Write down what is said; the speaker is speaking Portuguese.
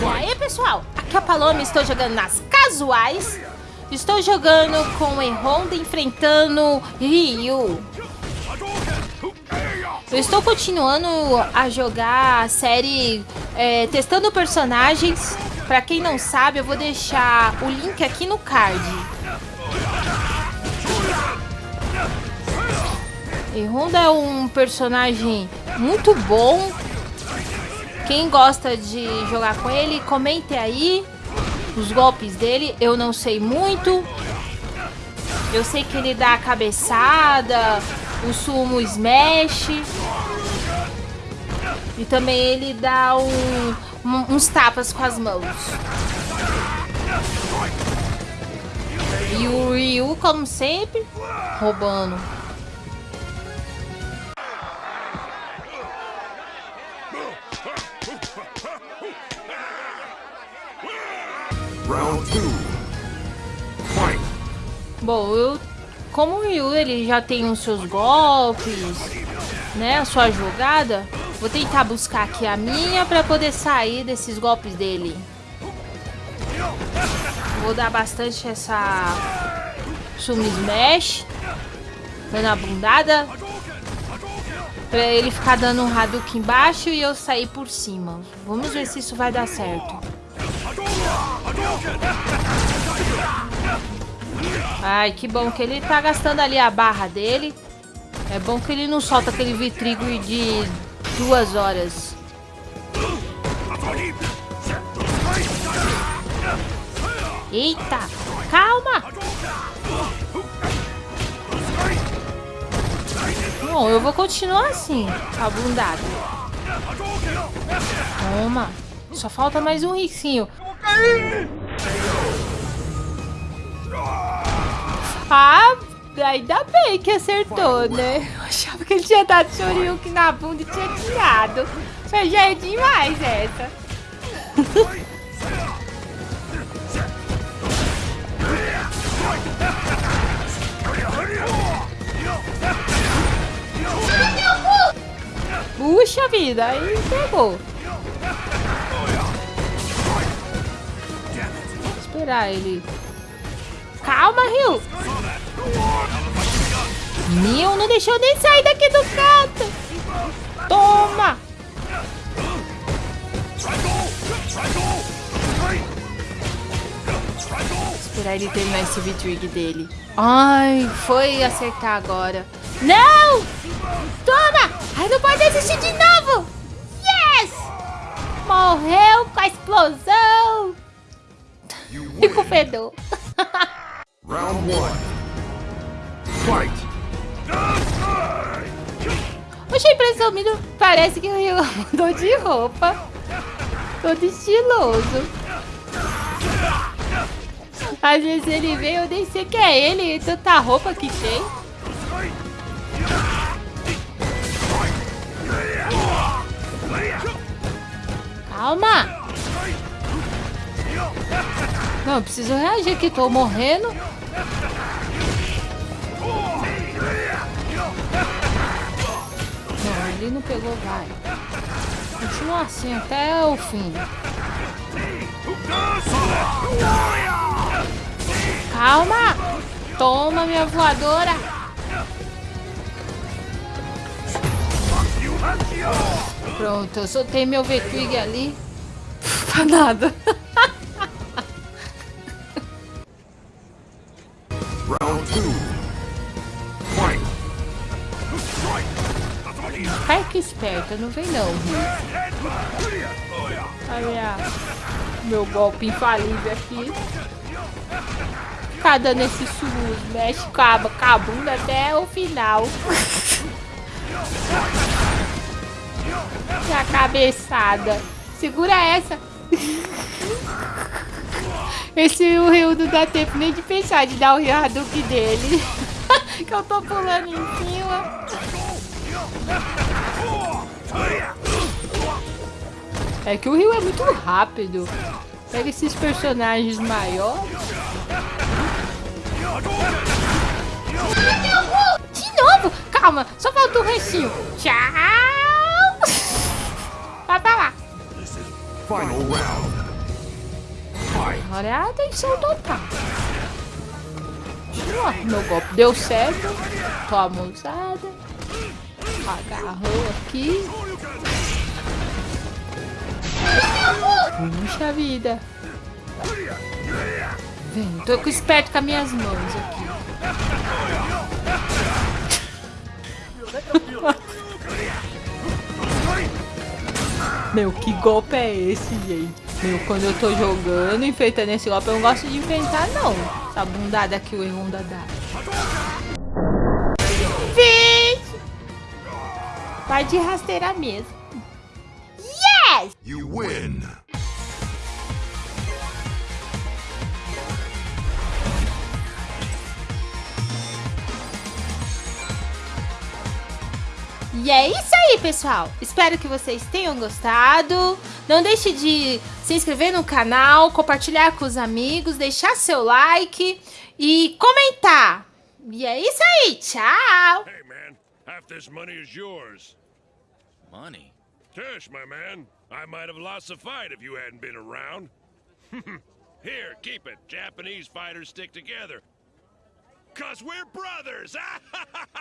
E aí, pessoal? Aqui é a Paloma, estou jogando nas casuais. Estou jogando com e Honda enfrentando Ryu. Eu estou continuando a jogar a série é, testando personagens. Pra quem não sabe, eu vou deixar o link aqui no card. E Honda é um personagem muito bom. Quem gosta de jogar com ele, comente aí os golpes dele. Eu não sei muito. Eu sei que ele dá a cabeçada, o sumo smash. E também ele dá um, um, uns tapas com as mãos. E o Ryu, como sempre, roubando. Bom, eu, como o Ryu ele já tem os seus golpes, né, a sua jogada, vou tentar buscar aqui a minha para poder sair desses golpes dele. Vou dar bastante essa Sumo Smash, dando a bundada, pra ele ficar dando um Hadouken embaixo e eu sair por cima. Vamos ver se isso vai dar certo. Ai, que bom que ele tá gastando ali a barra dele. É bom que ele não solta aquele vitrigo de duas horas. Eita, calma! Bom, eu vou continuar assim, abundado. Toma. Só falta mais um ricinho. Ah, ainda bem que acertou, né? Eu achava que ele tinha dado Shoryuken na bunda e tinha tirado. Mas já é demais essa. Puxa vida, aí pegou. Esperar ele. Calma, Rio. Meu, não deixou nem sair daqui do canto. Toma. Esperar ele terminar esse V-Trig dele. Ai, foi acertar agora. Não! Toma! Ai, não pode desistir de novo! Yes! Morreu com a explosão! Com fedor. Round one. Fight. Oxe, a impressão minha parece que eu mudou de roupa. Todo estiloso. Às vezes ele vem, eu nem sei que é ele, tanta roupa que tem. Calma! Não, eu preciso reagir aqui, tô morrendo. Não, ele não pegou, vai. Continua assim até o fim. Calma! Toma, minha voadora! Pronto, eu soltei meu V-Twig ali. Pra nada. Cai que esperta, não vem não. Olha meu golpe infalível aqui. Ficar dando esse mexe com a, com até o final. A cabeçada. Segura essa. Esse o Rio não dá tempo nem de pensar de dar o Hadouken dele. que eu tô pulando em cima. É que o Rio é muito rápido. Pega esses personagens maiores. De novo? Calma, só falta o recinho. Tchau. Vai pra lá. Final round. Fight. Agora é a atenção total. Ó, meu golpe deu certo. Toma usada. Agarrou aqui. Puxa vida. Vem, tô com esperto com as minhas mãos aqui. Meu, que golpe é esse, gente? Meu, quando eu tô jogando, enfeitando esse golpe, eu não gosto de inventar, não. Essa bundada aqui, o Erronda dá. Vai de rasteira mesmo. Yes! You win. E é isso aí, pessoal. Espero que vocês tenham gostado. Não deixe de se inscrever no canal, compartilhar com os amigos, deixar seu like e comentar. E é isso aí. Tchau. Hey, man, half this money is yours. Money? My man, I might have lost the fight if you hadn't been around. Here, keep it. Japanese fighters stick together. Cause we're brothers!